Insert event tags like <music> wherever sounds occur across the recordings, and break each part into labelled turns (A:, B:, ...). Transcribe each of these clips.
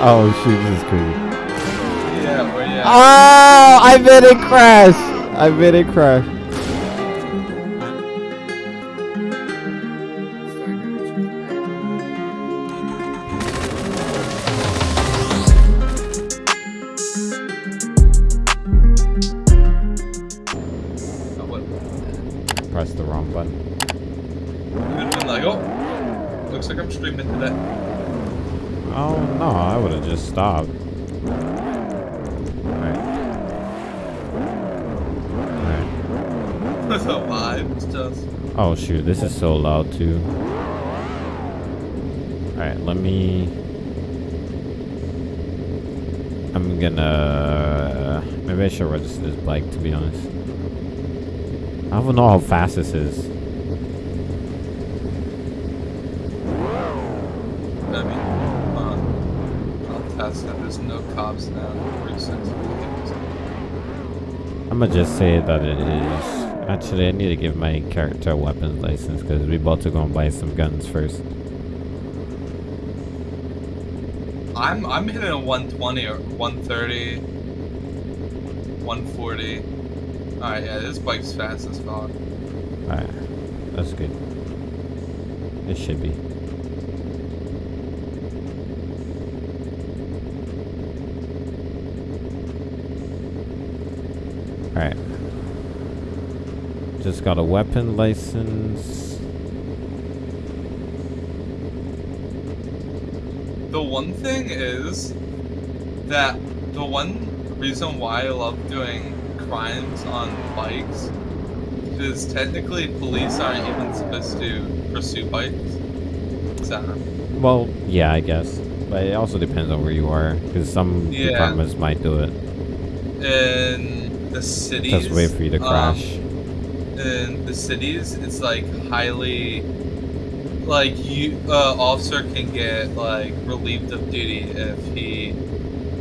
A: Oh shoot, this is crazy.
B: Yeah, where you at?
A: Oh, I made it crash. I made it crash. So loud too. Alright, let me... I'm gonna... Maybe I should register this bike to be honest. I don't know how fast this is.
B: I mean, uh, fast that there's no cops now.
A: I'm gonna just say that it is. Actually, I need to give my character a weapons license because we about to go and buy some guns first.
B: I'm I'm hitting a 120 or 130, 140. All right, yeah, this bike's fast as fuck.
A: Alright, that's good. It should be. Alright. Just got a weapon license.
B: The one thing is that the one reason why I love doing crimes on bikes is technically police aren't even supposed to pursue bikes. So,
A: Well, yeah, I guess. But it also depends on where you are. Because some
B: Yeah.
A: departments might do it.
B: in the cities,
A: Just wait for you to
B: um,
A: crash.
B: In the cities, it's like highly like you uh, officer can get like relieved of duty if he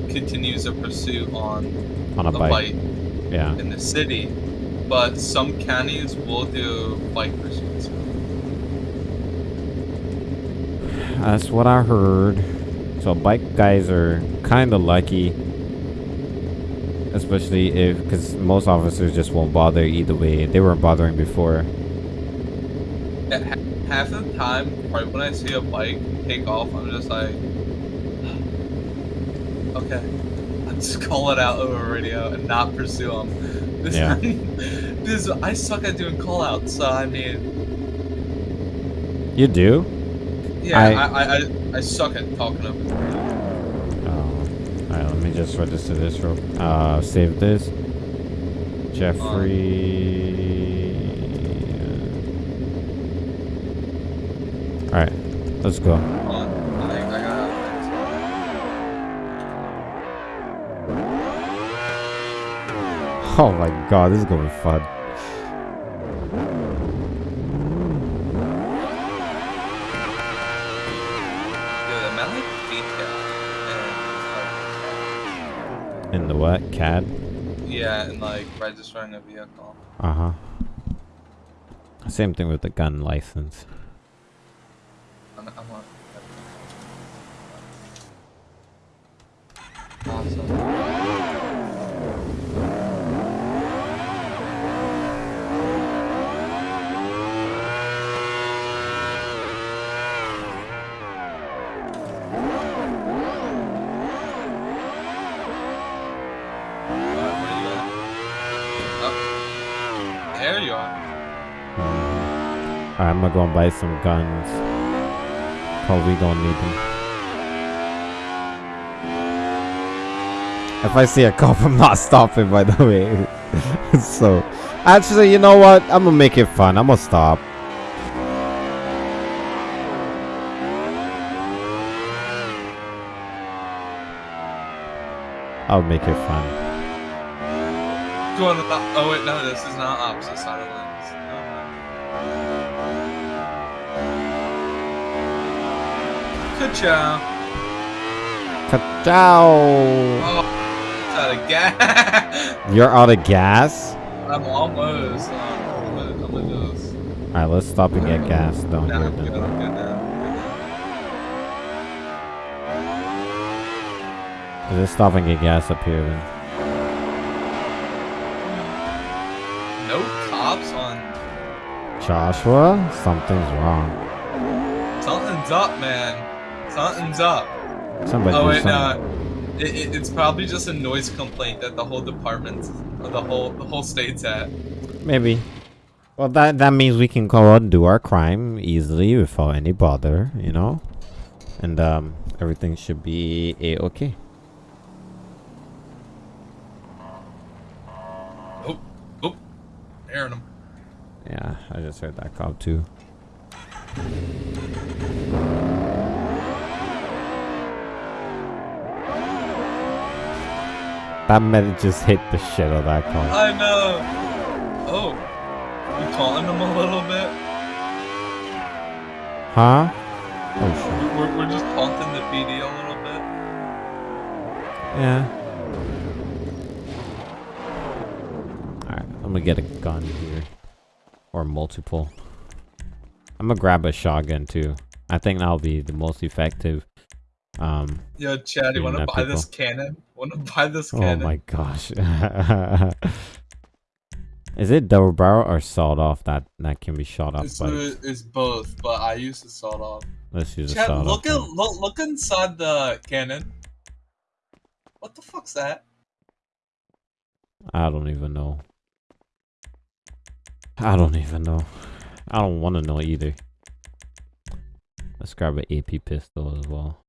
B: continues a pursuit on
A: on a
B: a
A: bike.
B: bike
A: Yeah.
B: in the city, but some counties will do bike pursuits.
A: That's what I heard. So bike guys are kind of lucky. Especially if, because most officers just won't bother either way. They weren't bothering before.
B: Yeah, ha- half the time, right when I see a bike take off, I'm just like, hmm, okay, <laughs> I'll just call it out over radio and not pursue them. <laughs> This,
A: Yeah.
B: this, I suck at doing call outs, so I mean,
A: You do?
B: yeah,
A: I-
B: I, I, I, I suck at talking over the radio.
A: Oh. Alright, let me just register this real Uh, save this. Jeffrey. Alright, let's go. Oh my god, this is gonna be fun. CAD?
B: yeah, and like registering a vehicle.
A: Uh huh. Same thing with the gun license.
B: I'm, I'm on. Awesome. Alright, where you at? Oh. There you are.
A: Alright, I'm gonna go and buy some guns. Probably don't need them. If I see a cop, <laughs> I'm not stopping, by the way. <laughs> so, actually, you know what? I'm gonna make it fun. I'm gonna stop. I'll make it fun.
B: Going to uh, the, oh wait, no, this is not opposite side of lanes. Job.
A: Ka-chow!
B: Oh, it's out of gas. <laughs>
A: You're out of gas?
B: I'm almost. Um, I'm gonna, I'm gonna.
A: Alright, let's stop and get gas down
B: Nah,
A: here
B: I'm
A: then.
B: I'm good now. I'm good now.
A: Let's stop and get gas up here then.
B: No cops on.
A: Joshua, something's wrong.
B: Something's up, man. Something's up.
A: Somebody
B: oh
A: do
B: wait,
A: something.
B: no. It, it, it's probably just a noise complaint that the whole department, or the whole the whole state's at.
A: Maybe. Well, that that means we can go out and do our crime easily without any bother, you know, and um, everything should be a okay.
B: Oh, oh, hearing them.
A: Yeah, I just heard that call too. That meant just hit the shit out of that car.
B: I know. Oh, you calling them a little bit?
A: Huh? Oh shit.
B: We- We're, we're just taunting the PD a little bit.
A: Yeah. Alright, I'm gonna get a gun here. Or multiple. I'm gonna grab a shotgun too. I think that'll be the most effective. Um,
B: Yo, Chad, you want to buy this cannon? Want to buy this cannon?
A: oh my gosh. <laughs> Is it double barrel or sawed off that that can be shot off
B: It's, it's both, but I use the sawed off.
A: Let's use
B: Chad,
A: sawed
B: look
A: off.
B: at look, look inside the cannon. What the fuck's that?
A: I don't even know. I don't even know. I don't want to know either. Let's grab an AP pistol as well.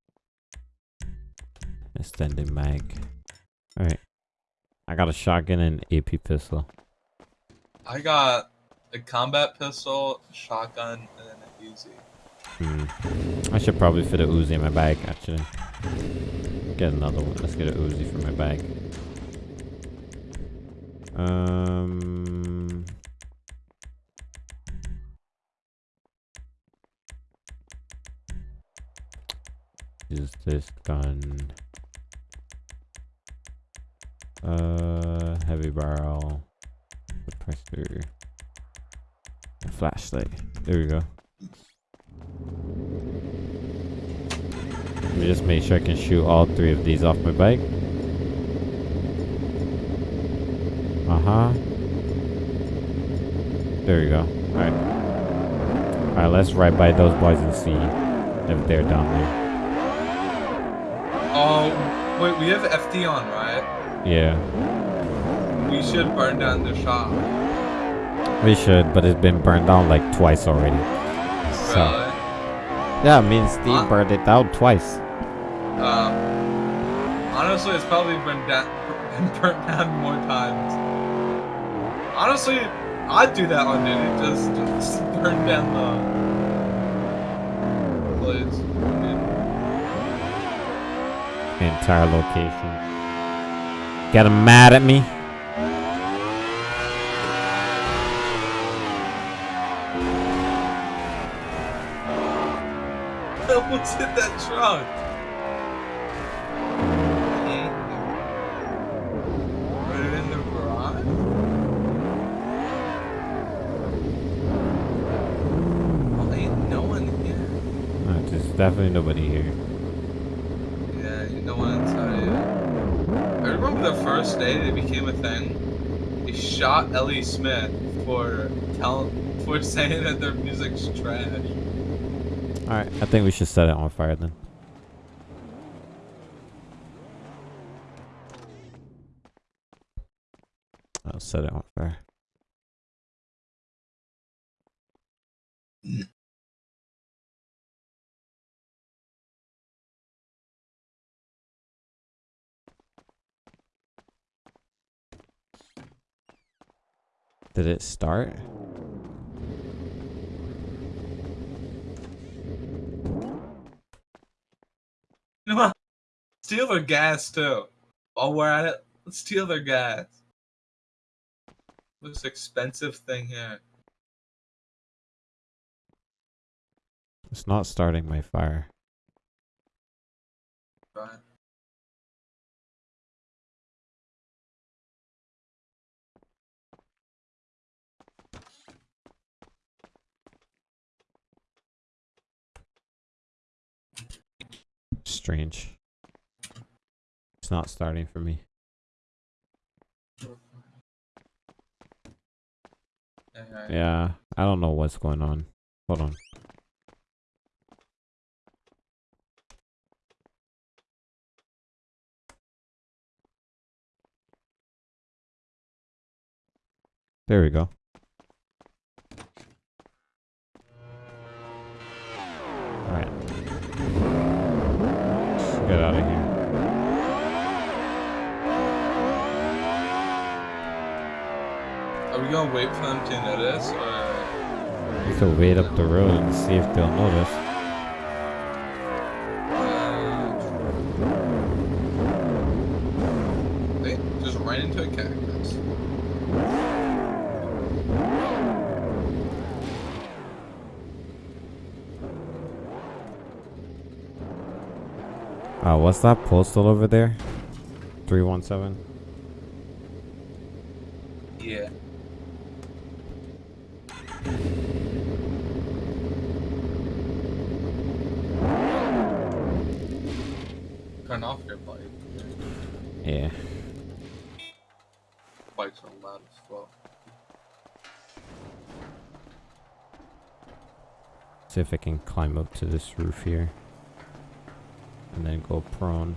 A: Extended mag. Alright. I got a shotgun and AP pistol.
B: I got a combat pistol, shotgun, and then an Uzi.
A: Hmm. I should probably fit a Uzi in my bag, actually. Get another one. Let's get a Uzi for my bag. Um. Use this gun. Uh, heavy barrel. Suppressor. Flashlight. There we go. Let me just make sure I can shoot all three of these off my bike. Uh-huh. There we go. Alright. Alright, let's ride by those boys and see if they're down there.
B: Oh, wait, we have FD on, right?
A: Yeah.
B: We should burn down the shop.
A: We should, but it's been burned down like twice already. So,
B: Really?
A: yeah, me and Steve
B: Huh?
A: burned it down twice.
B: Um, honestly, it's probably been, <laughs> been burnt down more times. Honestly, I'd do that on duty. Just, <laughs> just burn down the place.
A: The entire location. Get 'em mad at me. <laughs>
B: Almost hit that truck. Right in the garage? Well, ain't no one here.
A: Uh, there's definitely nobody here.
B: Yeah, you know what I tell you. I remember the first day they became a thing. They shot Ellie Smith for tell for <laughs> saying that their music's trash.
A: Alright, I think we should set it on fire then. I'll set it on fire. Did it start?
B: You know? Steal their gas too. While we're at it, let's steal their gas. Most expensive thing here.
A: It's not starting my fire. Strange. It's not starting for me. Yeah, I don't know what's going on. Hold on. There we go.
B: Wait for them to notice, or
A: We could wait up the road and see if they'll notice.
B: uh, they just ran into a cactus?
A: Uh, what's that postal over there? 317?
B: Yeah. Turn off your bike.
A: Yeah.
B: Bikes are loud as fuck.
A: See if I can climb up to this roof here. And then go prone.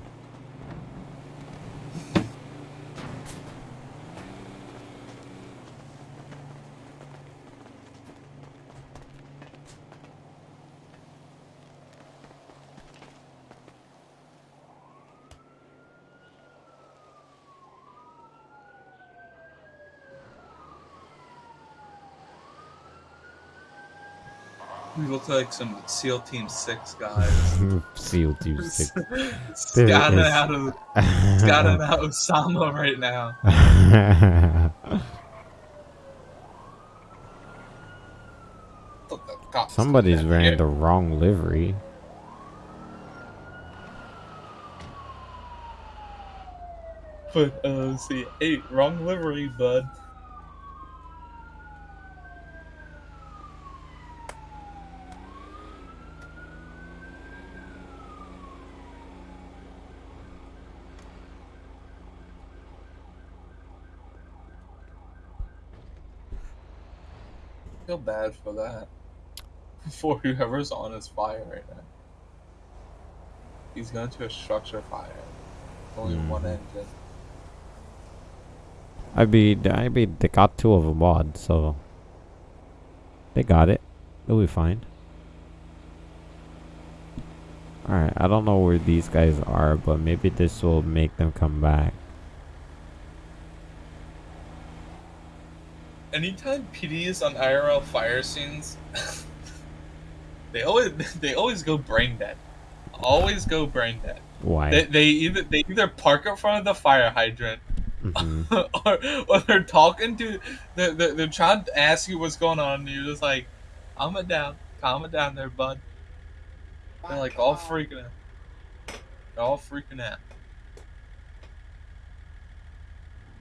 B: We look like some SEAL Team Six guys. <laughs>
A: Seal Team <laughs> 6.
B: Scouting
A: is-
B: out of scouting out <laughs> Osama right now. What the cops
A: Somebody's wearing
B: here?
A: the wrong livery.
B: But uh, let's see, hey, wrong livery, bud. Feel bad for that. <laughs> For whoever's on his fire right now. He's going to a structure fire. Only one
A: Mhm.
B: engine.
A: I mean, I mean, they got two of them on, so they got it. They'll be fine. Alright, I don't know where these guys are, but maybe this will make them come back.
B: Anytime PD is on IRL fire scenes, <laughs> they always <laughs> they always go brain dead. Always go brain dead.
A: Why?
B: They, they either they either park in front of the fire hydrant,
A: Mhm. <laughs>
B: or, or they're talking to they're, they're, they're trying to ask you what's going on, and you're just like, calm it down, calm it down, there, bud. They're like all freaking out. They're all freaking out.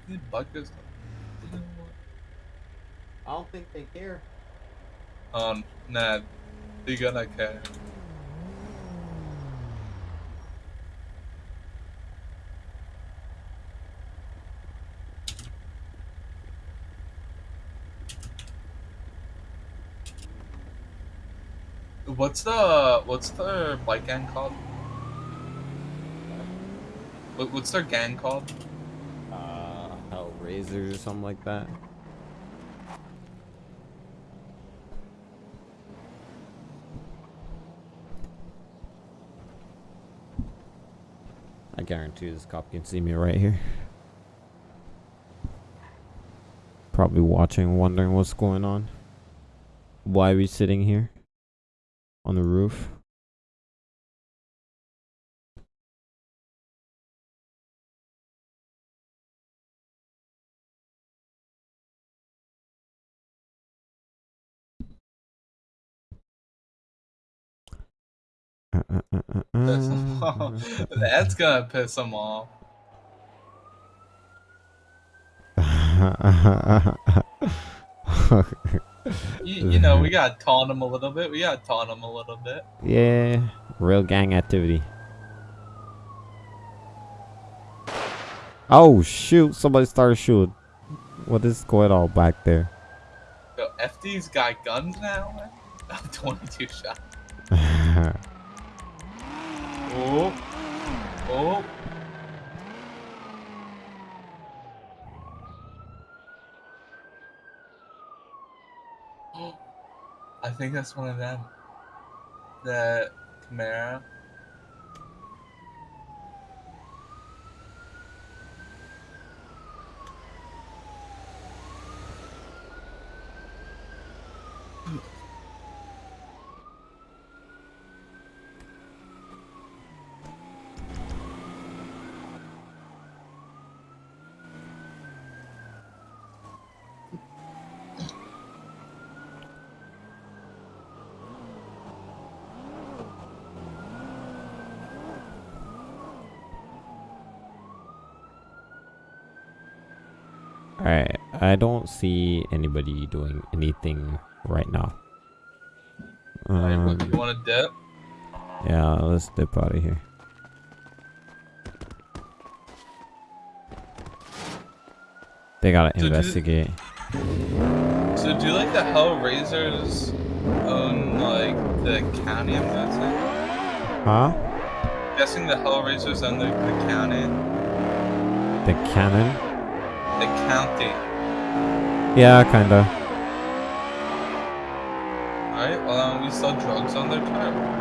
B: These buckets. You know what?
A: I don't think they care.
B: Um, nah, they gonna care. What's the what's their bike gang called? What, what's their gang called?
A: Uh, Hellraisers or something like that. I guarantee this cop can see me right here. Probably watching, wondering what's going on. Why are we sitting here? On the roof?
B: Piss 'em
A: uh,
B: off. That's gonna piss them off. You, you know, we gotta taunt them a little bit. We gotta taunt them a little bit.
A: yeah, real gang activity. Oh shoot! Somebody started shooting. What is going on back there?
B: Yo, FD's got guns now. man. Oh, <laughs> 22 shots. <laughs> Oh. Oh. oh. <gasps> I think that's one of them. The Camara.
A: Alright, I don't see anybody doing anything right now.
B: Alright,
A: Um,
B: what, you want to dip?
A: yeah, let's dip out of here. They gotta
B: So do-
A: investigate.
B: So do like the Hellraisers own like the county? I'm guessing.
A: Huh?
B: guessing the Hellraisers own the, the county.
A: The cannon?
B: The county.
A: Yeah, kinda.
B: Alright, well um, we sell drugs on their turf.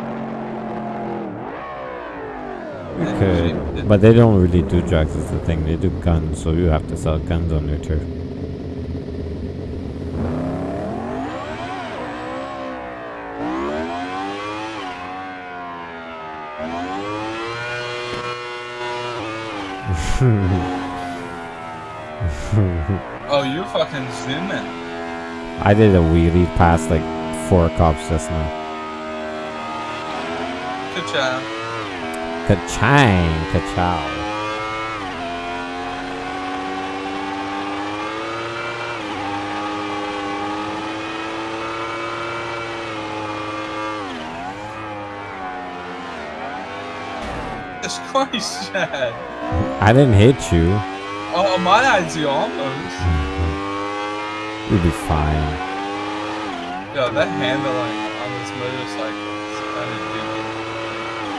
A: Could, but they don't really do drugs. Is the thing. They do guns, so you have to sell guns on their turf.
B: You're <laughs> fucking zooming.
A: I did a wheelie past like four cops just now.
B: Good job.
A: Ka-chang, ka-chow.
B: Jesus Christ, Chad.
A: I didn't hit you.
B: Oh, my eyes, you almost. <laughs>
A: You'll be fine.
B: Yo, that handling on this motorcycle is kind of dookie.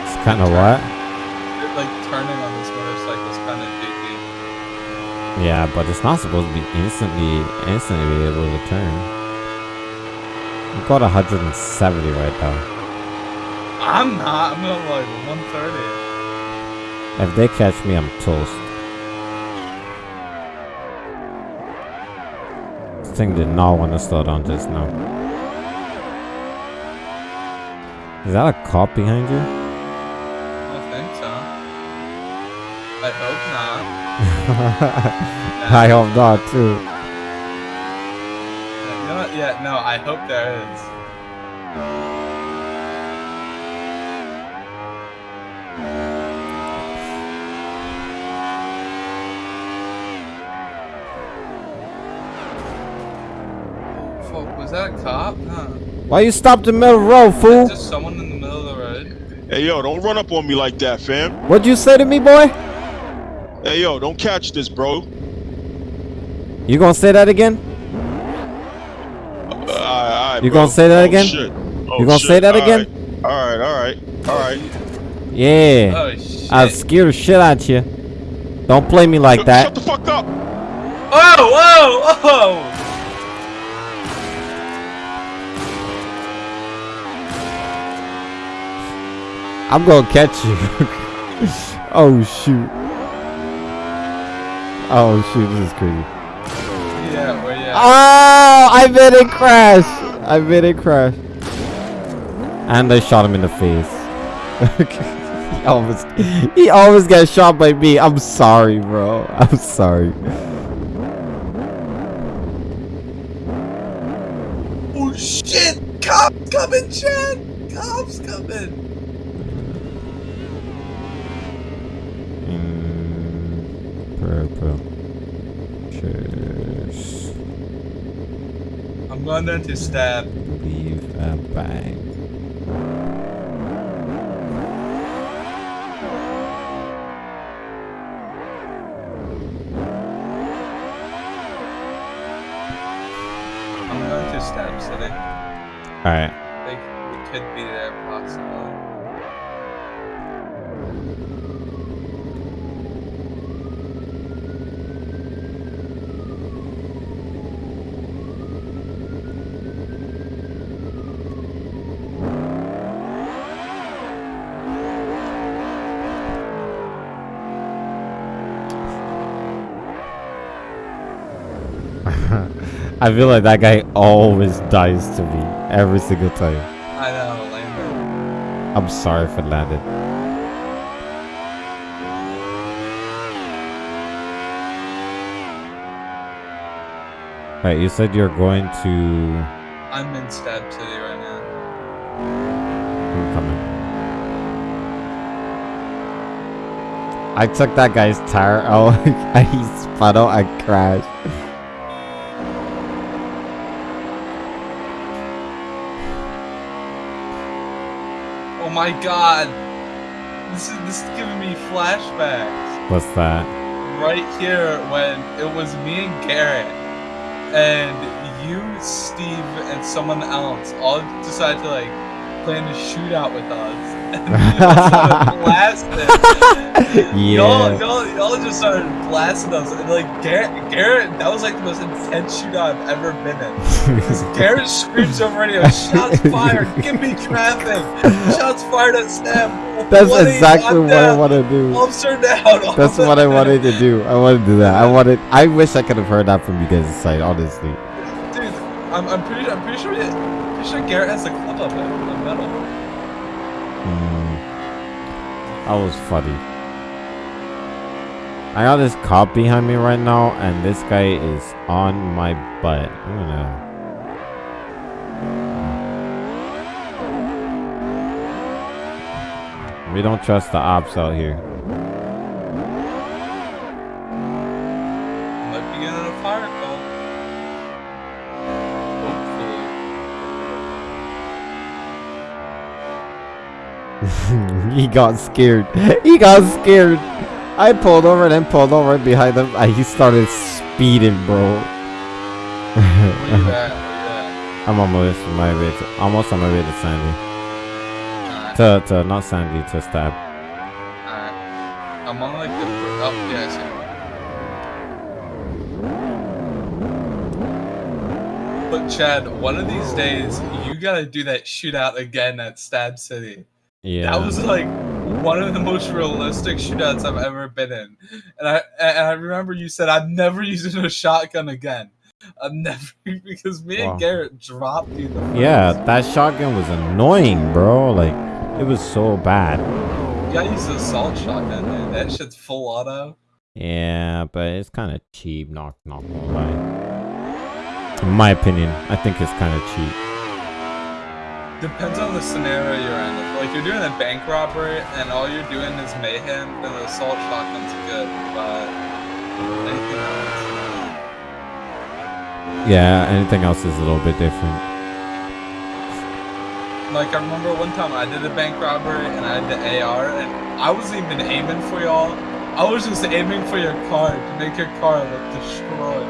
A: It's kind of what?
B: It, like turning on this motorcycle is kind of dookie.
A: Yeah, but it's not supposed to be instantly, instantly be able to turn. You got 170 right now.
B: I'm not. I'm at like 130.
A: If they catch me, I'm toast. Thing did not want to slow down just now. Is that a cop behind you?
B: I think so. I hope not. <laughs>
A: I hope not too.
B: What? Yeah, no, I hope there is. Fuck, was that a cop? Huh.
A: Why you stopped in the middle of the road, fool?
B: Just someone in the middle of the road.
C: Hey yo, don't run up on me like that, fam.
A: What'd you say to me, boy?
C: Hey yo, don't catch this, bro.
A: You gonna say that again?
C: Uh, all right,
A: You
C: bro.
A: gonna say that
C: Oh,
A: again?
C: Shit. Oh,
A: You gonna
C: shit.
A: say that
C: All
A: again?
C: right. All right, all right, all right.
A: Yeah.
B: Oh shit.
A: I'll scare the shit out you. Don't play me like
C: Shut-
A: that.
C: Shut the fuck up.
B: Oh, whoa, whoa!
A: I'm gonna catch you. <laughs> oh shoot. Oh shoot, this is crazy.
B: Yeah, where you at?
A: Oh, I made it crash. I made it crash. And I shot him in the face. <laughs> he almost, he almost got shot by me. I'm sorry, bro. I'm sorry.
B: Oh shit! Cops coming, Chad! Cops coming!
A: purple. Cheers.
B: I'm going there to stab.
A: Leave a bang.
B: I'm going to stab, Sidney.
A: Alright.
B: Like, it could be there possible.
A: I feel like that guy always dies to me every single time.
B: I know.
A: I'm sorry for landing. Wait, you said you're going to...
B: I'm in Stab City right now.
A: I'm coming. I took that guy's tire out. <laughs> he spun out and crashed.
B: My god! This is this is giving me flashbacks.
A: What's that?
B: Right here when it was me and Garrett and you, Steve, and someone else all decided to like plan a shootout with us. And we all started blasting. <laughs> Y'all, y'all, y'all just started blasting us. And like Garrett, Garrett, that was like the most intense shootout I've ever been in. Because <laughs> Garrett screams over radio, shots fired, give me traffic, shots fired at Stab.
A: That's
B: 180,
A: exactly what I want to do.
B: Officer down.
A: That's what I wanted to do. I wanted to do that. I wanted. I wish I could have heard that from you guys' side. Honestly.
B: Dude, I'm, I'm pretty, I'm pretty sure, it, pretty sure Garrett has a clip of it in the middle.
A: Mm, that was funny. I got this cop behind me right now, and this guy is on my butt. I'm gonna. We don't trust the ops out here.
B: Might be getting a fire call. Hopefully. <laughs>
A: he got scared. <laughs> He got scared. I pulled over and then pulled over behind him, and he started speeding, bro. <laughs>
B: At?
A: I'm almost on my way to almost on my way to Sandy.
B: at?
A: To to not Sandy to stab.
B: Alright. I'm on like the, oh, yeah, I. But Chad, one of these days, you gotta do that shootout again at Stab City.
A: Yeah.
B: That was like one of the most realistic shootouts I've ever been in. And I and I remember you said I'm never using a shotgun again. I'm never <laughs> because me
A: Wow.
B: and Garrett dropped you
A: yeah, that shotgun was annoying, bro. Like it was so bad.
B: You gotta use the assault shotgun, dude. That shit's full auto.
A: Yeah, but it's kind of cheap. Not not gonna lie. In my opinion, I think it's kind of cheap.
B: Depends on the scenario you're in. If like you're doing a bank robbery and all you're doing is mayhem, then the assault shotgun's good. But anything else,
A: Yeah, anything else is a little bit different.
B: like I remember one time I did a bank robbery and I had the AR and I wasn't even aiming for y'all. I was just aiming for your car to make your car look destroyed.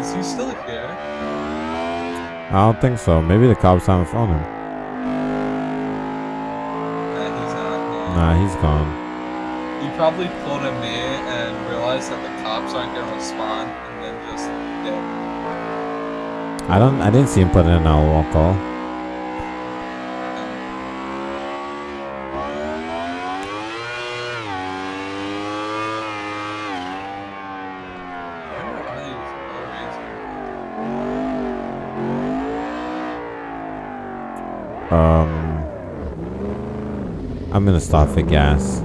B: Is he still here?
A: I don't think so. Maybe the cops haven't found him.
B: Nah, he's not.
A: Nah, he's gone.
B: He probably pulled at me and realized that the cops aren't gonna respond, and then just did.
A: I don't. I didn't see him put in a wall call.
B: Where are these
A: Um, I'm gonna stop for gas.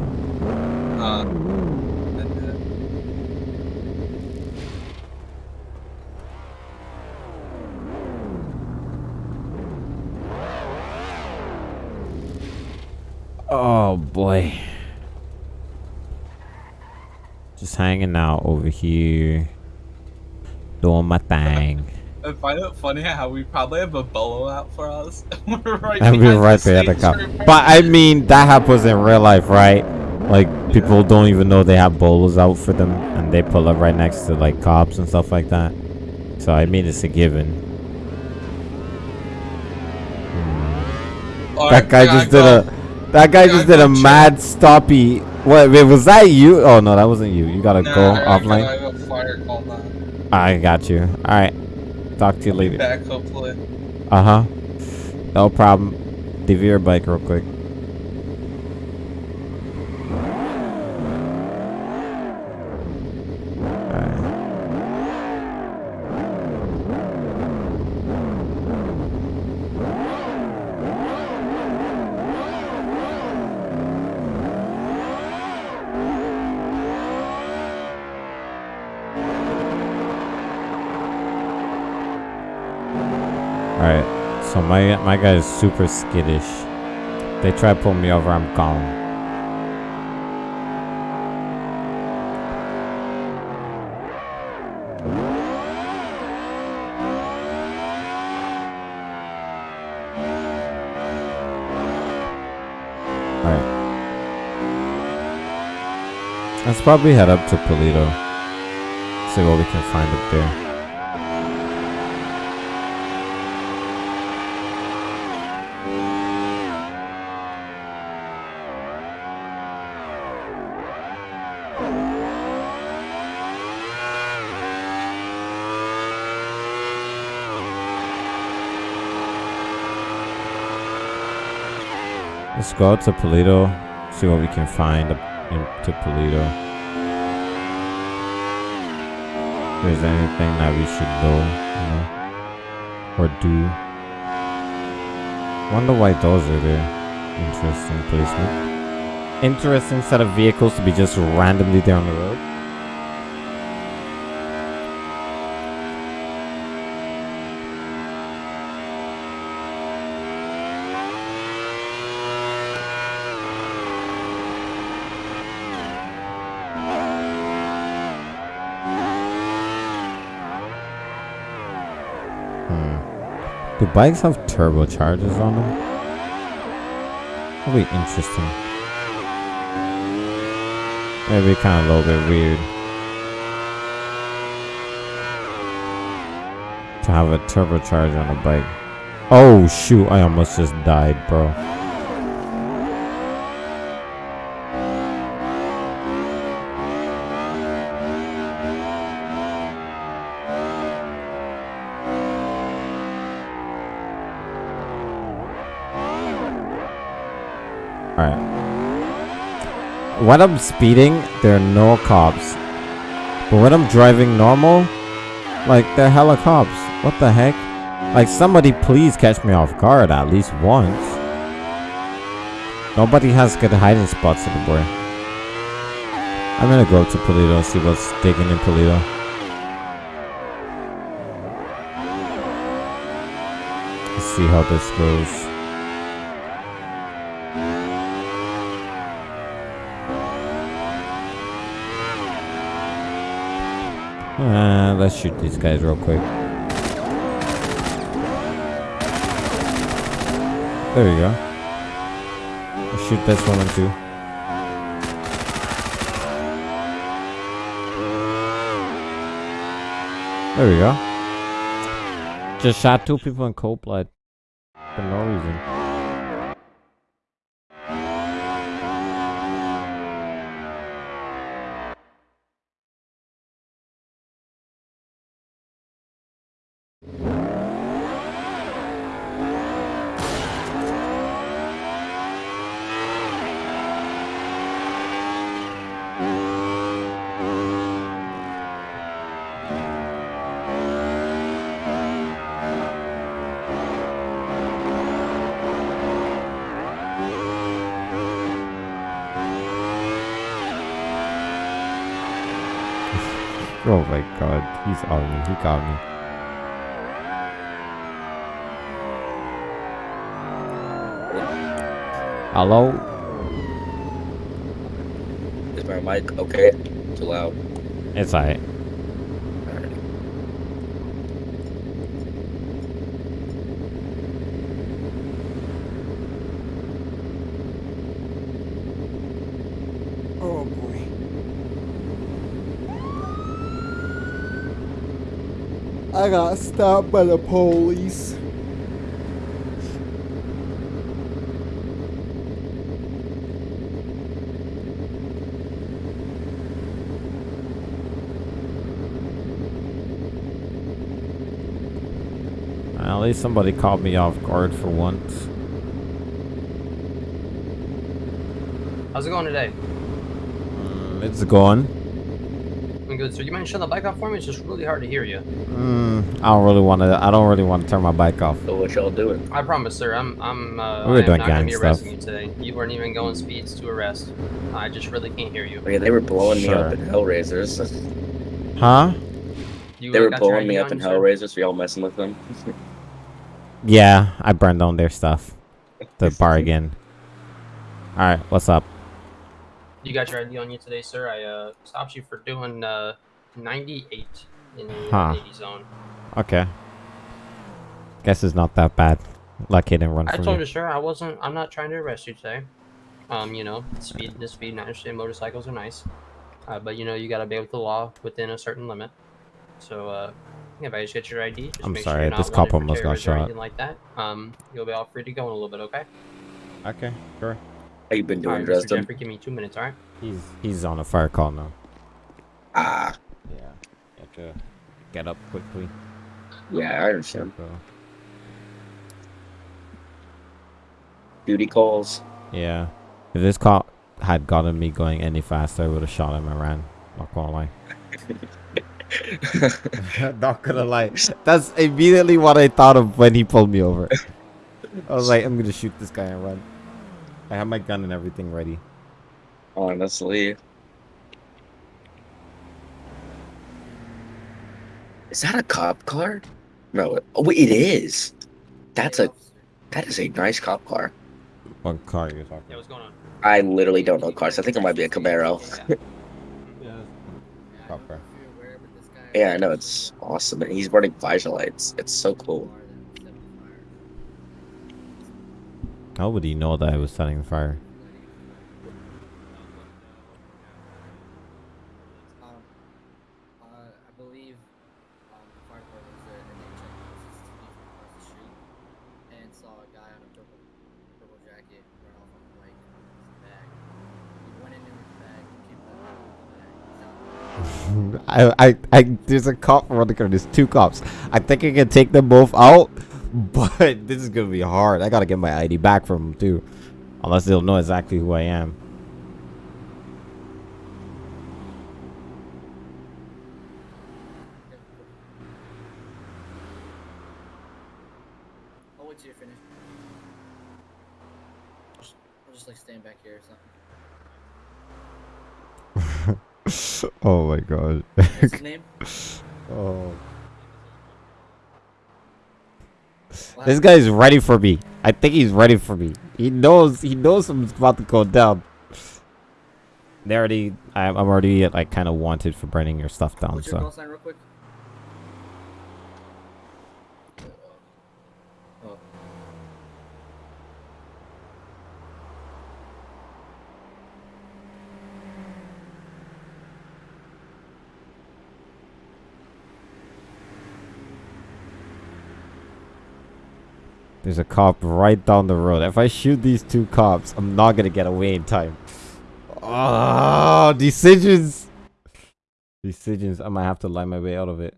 A: Oh boy. Just hanging out over here. Doing my thing.
B: I find it funny how we probably have a bolo out for us. <laughs> we're right
A: and we're right behind the cop. But I mean, that happens in real life, right? Like people don't even know they have bolos out for them, and they pull up right next to like cops and stuff like that. So I mean, it's a given. Hmm. That guy just did a. That guy just did a mad stoppie. What? Wait, was that you? Oh no, that wasn't you. You gotta go offline.
B: I got
A: you. All right. Talk to you later.
B: Back hopefully.
A: Uh huh. No problem. DV your bike real quick. Alright. Alright, so my my guy is super skittish. They try to pull me over, I'm gone. Alright. Let's probably head up to Paleto. See what we can find up there. Let's go to Paleto, see what we can find up into Paleto. If there's anything that we should know, you know, or do. Wonder why those are there. Interesting placement. Interesting set of vehicles to be just randomly on the road. Bikes have turbochargers on them? That'll be interesting. Maybe kind of a little bit weird. To have a turbocharger on a bike. Oh shoot, I almost just died, bro. When I'm speeding, there are no cops. But when I'm driving normal, like, there are hella cops. What the heck? Like, somebody please catch me off guard at least once. Nobody has good hiding spots anymore. I'm gonna go to Paleto and see what's digging in Paleto. Let's see how this goes. Uh, let's shoot these guys real quick. There you go. Let's shoot this woman too. There we go. Just shot two people in cold blood. For no reason. Oh my god, he's on me. He got me. Hello?
D: Is my mic okay? Too loud.
A: It's alright.
E: got stopped by the police.
A: At least somebody caught me off guard for once.
F: How's it going today?
A: Mm, it's going.
F: I'm good, sir. You mind shutting the bike off for me? It's just really hard to hear you.
A: Mm, I don't really want to. I don't really want to turn my bike off.
D: So what y'all doing?
F: I promise, sir. I'm I'm uh,
A: We were
F: I am
A: doing
F: not gonna
A: gang
F: be
A: stuff.
F: you today. You weren't even going speeds to arrest. I just really can't hear you.
D: Yeah, they were blowing me up
A: Sure.
D: in Hellraisers.
A: Huh?
F: You
D: They
F: uh,
D: were blowing me up in
F: you, sir?
D: Hellraisers. We all messing with them. <laughs>
A: Yeah, I burned down their stuff. The <laughs> bargain. All right, what's up?
F: You got your ID on you today, sir. I uh, stopped you for doing uh, 98 in the
A: Huh.
F: 80 zone.
A: Okay. Guess it's not that bad. Lucky I didn't run
F: I
A: from
F: told
A: you.
F: you, sir. I wasn't. I'm not trying to arrest you today. Um, you know, speed the speed. Not understand motorcycles are nice, uh, but you know you gotta obey with the law within a certain limit. So, uh, if I just get your ID, just
A: I'm
F: make
A: sorry,
F: sure you're
A: this cop almost got shot.
F: anything like that. Um, you'll be all free to go in a little bit. Okay.
A: Okay, sure.
D: How you been doing,
F: right, Mr.
D: Dresden?
F: Jeffrey, give me two minutes. All right.
A: He's he's on a fire call now.
D: Ah,
A: Yeah. You have to get up quickly.
D: yeah, I understand.
A: So,
D: Duty calls.
A: yeah. If this cop had gotten me going any faster, I would have shot him and ran. Not gonna lie. <laughs> <laughs> Not gonna lie. That's immediately what I thought of when he pulled me over. I was like, I'm gonna shoot this guy and run. I have my gun and everything ready.
D: Honestly. Is that a cop car? No. Oh, wait, it is. That's a. That is a nice cop car.
A: What car are you talking
F: Yeah, what's going on?
D: I literally don't know cars. I think it might be a Camaro.
F: Yeah. <laughs>
A: Cop car.
D: Yeah, I know it's awesome. And he's running visor lights. It's so cool.
A: How would he know that I was setting fire?
G: Um, uh, I believe um, the fire department was there and they checked the CCTV from across the street and saw a guy on a purple purple jacket run a bike with his bag. He went in there with the bag, came back with the bag. He's <laughs> out.
A: I, I, I, there's a cop running. There's two cops. I think I can take them both out, <laughs> but this is gonna be hard. I gotta get my ID back from them too, unless they'll know exactly who I am.
G: I'll wait till you're finished. Just, I'll just like stand back here or something. <laughs>
A: oh my god.
G: What's his <laughs> name?
A: oh.
G: What
A: This
G: happened?
A: guy's ready for me. I think he's ready for me. He knows. He knows something's about to go down. They already. I'm I'm already like kind of wanted for burning your stuff down.
G: What's your
A: So
G: call sign real quick? Oh.
A: There's a cop right down the road. If I shoot these two cops, I'm not gonna get away in time. Oh, decisions. Decisions. I might have to lie my way out of it.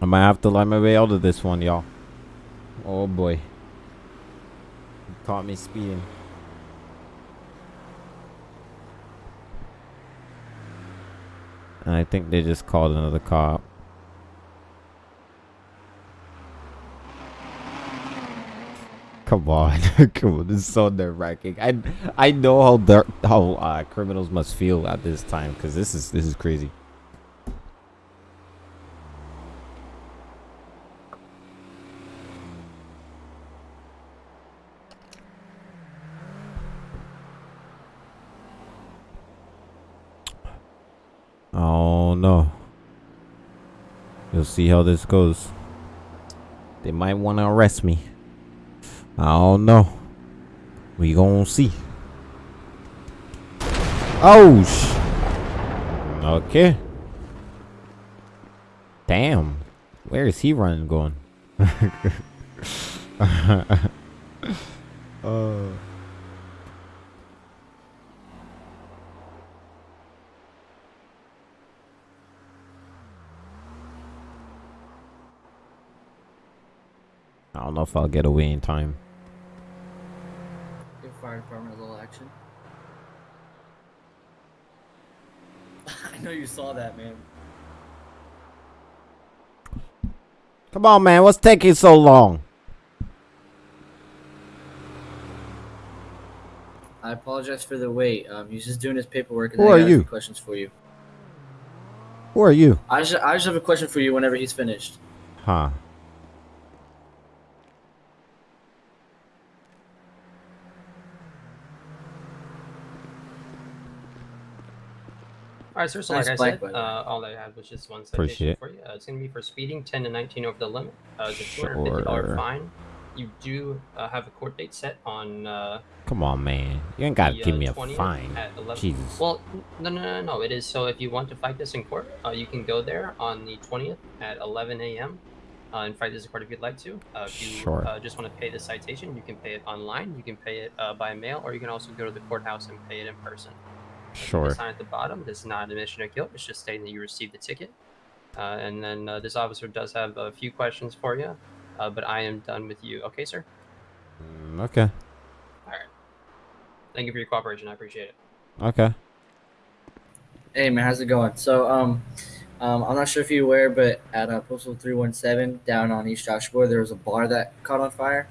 A: I might have to lie my way out of this one, y'all. Oh boy. Caught me speeding. And I think they just called another cop. Come on, <laughs> come on! This is so nerve wracking. I I know how dirt, how uh, criminals must feel at this time because this is this is crazy. Oh no. You'll see how this goes. They might want to arrest me. I don't know. We gonna see. Oh, sh okay. Damn, where is he running going? <laughs> uh. I don't know if I'll get away in time.
G: Fire department a little action. <laughs> I know you saw that, man.
A: Come on, man. What's taking so long?
G: I apologize for the wait. Um, he's just doing his paperwork. And
A: Who are you?
G: Questions for you.
A: Who are you?
G: I just, I just have a question for you whenever he's finished.
A: Huh.
F: All right, sir. So
G: Nice
F: like I said,
G: by the way.
F: uh, all I had was just one
A: Appreciate
F: citation for you. Uh, it's going to be for speeding 10 to 19 over the limit. Uh, it's a $250
A: Sure.
F: fine. You do uh, have a court date set on uh,
A: Come on, man. You ain't gotta give
F: uh,
A: me a
F: 20th
A: fine.
F: At 11.
A: Jesus.
F: Well, no, no, no, no. It is so if you want to fight this in court, uh, you can go there on the 20th at 11 a.m. Uh, and fight this in court if you'd like to. Uh, if you
A: Sure.
F: uh, just want to pay the citation, you can pay it online. You can pay it uh, by mail, or you can also go to the courthouse and pay it in person. The
A: Sure.
F: sign at the bottom. This is not an admission of guilt. It's just stating that you received the ticket. Uh, and then uh, this officer does have a few questions for you, uh, but I am done with you. Okay, sir.
A: Mm, okay. All right.
F: Thank you for your cooperation. I appreciate it.
A: Okay.
G: Hey man, how's it going? So um, um, I'm not sure if you're aware, but at uh, Postal 317 down on East Joshua, there was a bar that caught on fire,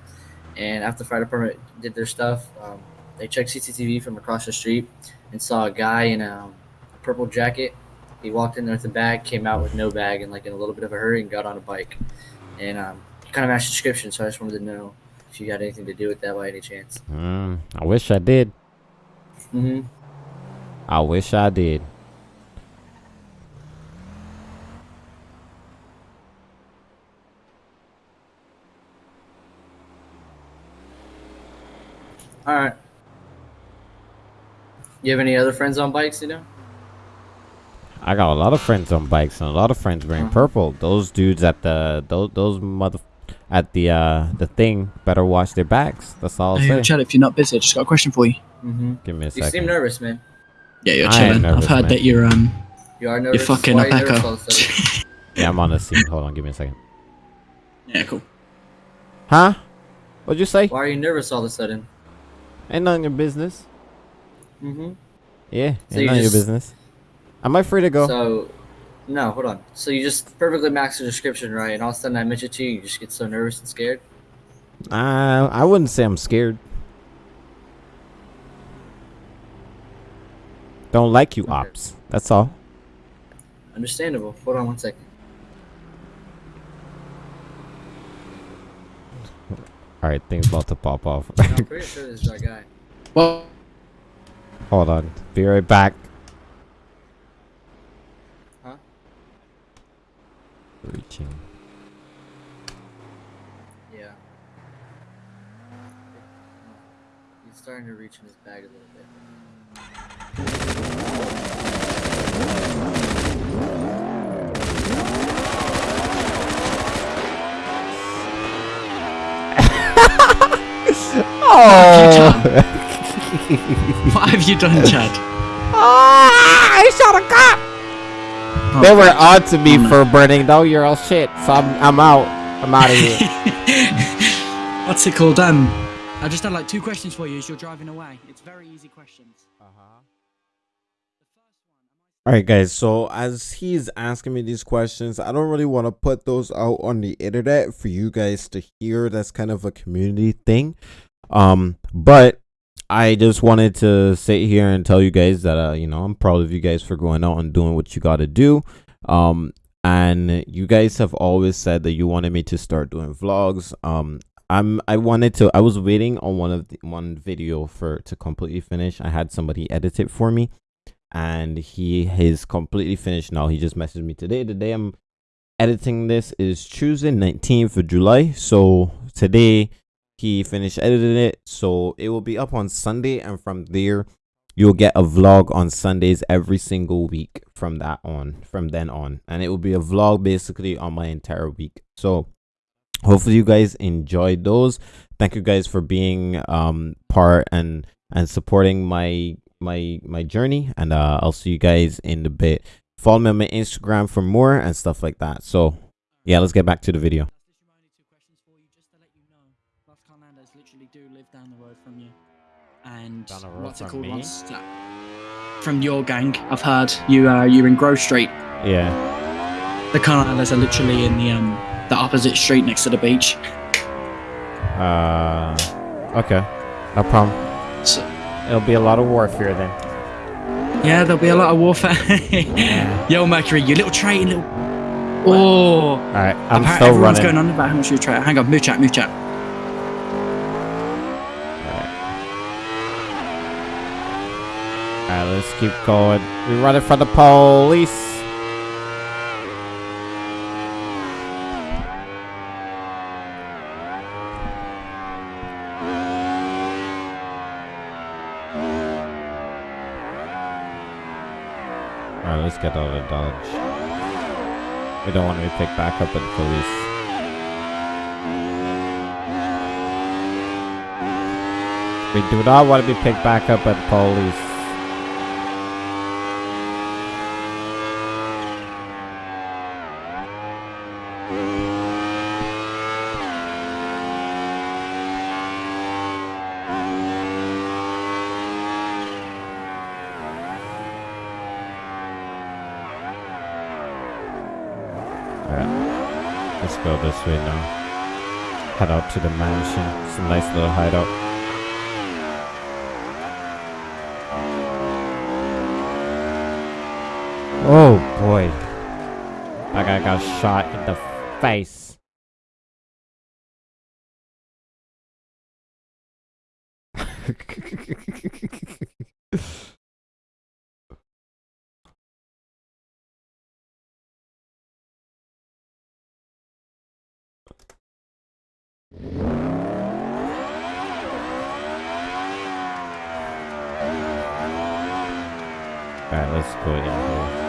G: and after the fire department did their stuff, um, they checked CCTV from across the street and saw a guy in a, purple jacket. He walked in there with a bag, came out with no bag, and like in a little bit of a hurry, and got on a bike. And um, kind of matched the description, so I just wanted to know if you got anything to do with that by any chance.
A: Mm, I wish I did.
G: Mm-hmm.
A: I wish I did.
G: All right. You have any other friends on bikes? You know?
A: I got a lot of friends on bikes and a lot of friends wearing
G: Uh-huh.
A: purple. Those dudes at the those those mother at the uh the thing better watch their backs. That's all I'll
H: Hey,
A: say.
H: Chad, if you're not busy, I just got a question for you.
G: Mm-hmm.
A: Give me a
G: You seem nervous, man.
H: Yeah, you're
A: I am
H: chilling.
A: nervous,
H: I've heard
A: man.
H: that you're um
G: You are nervous.
H: you're fucking
G: Why
H: up
G: are you nervous
H: Echo.
G: a sudden? <laughs>
A: Yeah, I'm on the scene. Hold on, give me a second.
H: yeah, cool.
A: Huh? What'd you say?
G: Why are you nervous all of a sudden?
A: Ain't none of your business.
G: Mm-hmm.
A: Yeah,
G: So
A: ain't
G: you
A: none of your
G: just-
A: business. Am I free to go?
G: So, no, hold on. So you just perfectly matched the description, right? And all of a sudden I mention it to you, you just get so nervous and scared.
A: Uh, I wouldn't say I'm scared. Don't like you,
G: Okay.
A: ops. That's all.
G: Understandable. Hold on one second.
A: All right, things about to pop off. <laughs>
G: I'm pretty sure this is our guy.
H: Well,
A: Hold on. Be right back.
G: Huh?
A: Reaching.
G: Yeah. He's starting to reach in his bag a little bit. <laughs>
A: Oh! <laughs>
H: what have you done, Chad?
A: Ah, I shot a cop.
H: Oh,
A: They were on to me
H: Oh, no.
A: for burning. No, you're all shit. So I'm, I'm out. I'm out of here. <laughs>
H: What's it called? Um, I just had like two questions for you as you're driving away. It's very easy questions. Uh-huh.
A: All right, guys. So as he's asking me these questions, I don't really want to put those out on the internet for you guys to hear. That's kind of a community thing. Um, but I just wanted to sit here and tell you guys that uh, you know, I'm proud of you guys for going out and doing what you got to do. Um, and you guys have always said that you wanted me to start doing vlogs. Um, I'm I wanted to. I was waiting on one of the, one video for to completely finish. I had somebody edit it for me and he is completely finished now. He just messaged me today. The day I'm editing this is Tuesday, 19th of July. So today he finished editing it. So it will be up on Sunday, and from there you'll get a vlog on Sundays every single week from that on, from then on. And it will be a vlog basically on my entire week. So hopefully you guys enjoyed those. Thank you guys for being um part and and supporting my my my journey and uh i'll see you guys in a bit follow me on my instagram for more and stuff like that so yeah let's get back to the video
H: That's literally my only two questions for you, just to let you and
A: Down the road
H: what's it
A: from
H: called?
A: me?
H: Once that- from your gang, I've heard you. Uh, you're in Grove Street.
A: Yeah.
H: The Carlisles are literally in the um the opposite street next to the beach.
A: Uh. Okay. No problem.
H: So
A: It'll be a lot of warfare then.
H: yeah, there'll be a lot of warfare. <laughs> Yo, Mercury, you little traitor, little. Oh,
A: All right. I'm
H: apparently
A: still
H: everyone's
A: running.
H: going on about how much you traitor. Hang on, move chat, move chat.
A: All right. Let's keep going. We're running from the police. Alright, let's get out of Dodge. We don't want to be picked back up by the police. We do not want to be picked back up by the police. Alright. Let's go this way now. Head out to the mansion. It's a nice little hideout. Oh boy. That guy got shot in the face. Alright, let's go in here.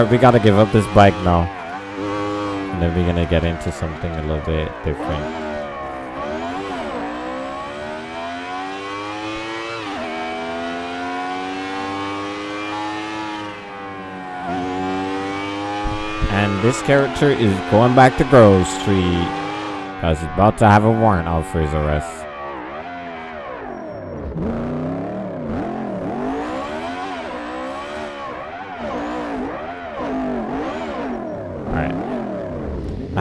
A: Alright, we gotta give up this bike now. And then we're gonna get into something a little bit different. And this character is going back to Grove Street. Because he's about to have a warrant out for his arrest.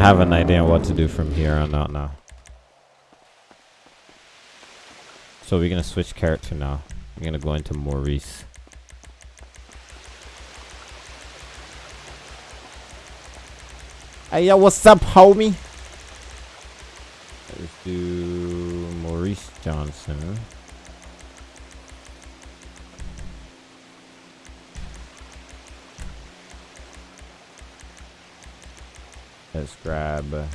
A: Have an idea what to do from here on out now. So we're gonna switch character now. We're gonna go into Maurice. Hey yo, what's up, homie? Let's grab